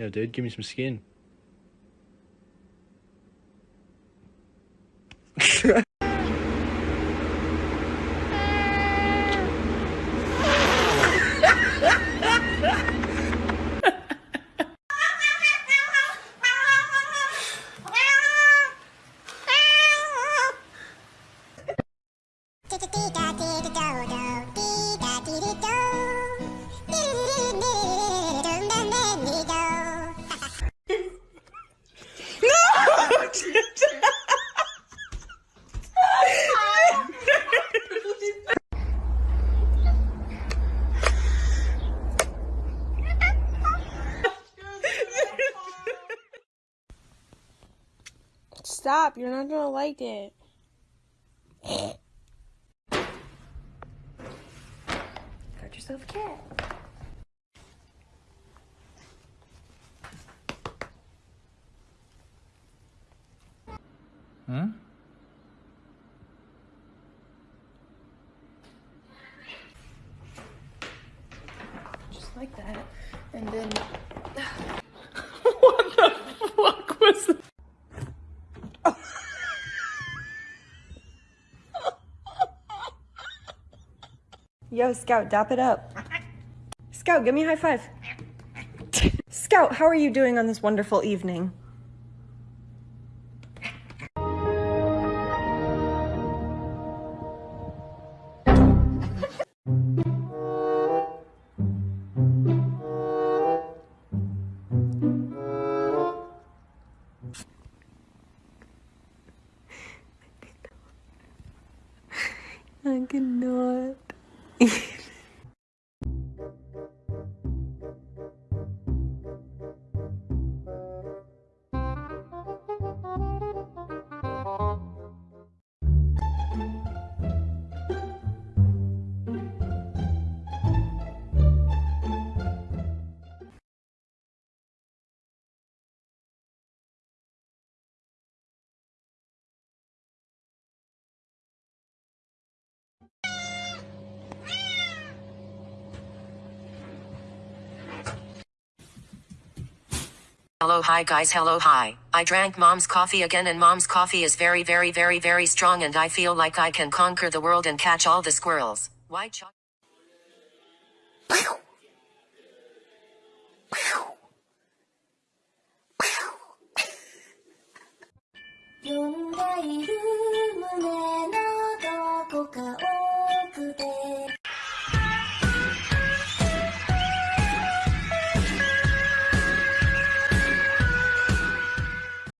Yeah, dude, give me some skin. Stop, you're not gonna like it. Got yourself a cat. Hmm? Just like that. And then what the fuck was that? Yo, Scout, dap it up. Scout, give me a high five. Scout, how are you doing on this wonderful evening? I cannot. hello hi guys hello hi. I drank mom's coffee again and mom's coffee is very very very very strong and I feel like I can conquer the world and catch all the squirrels. Why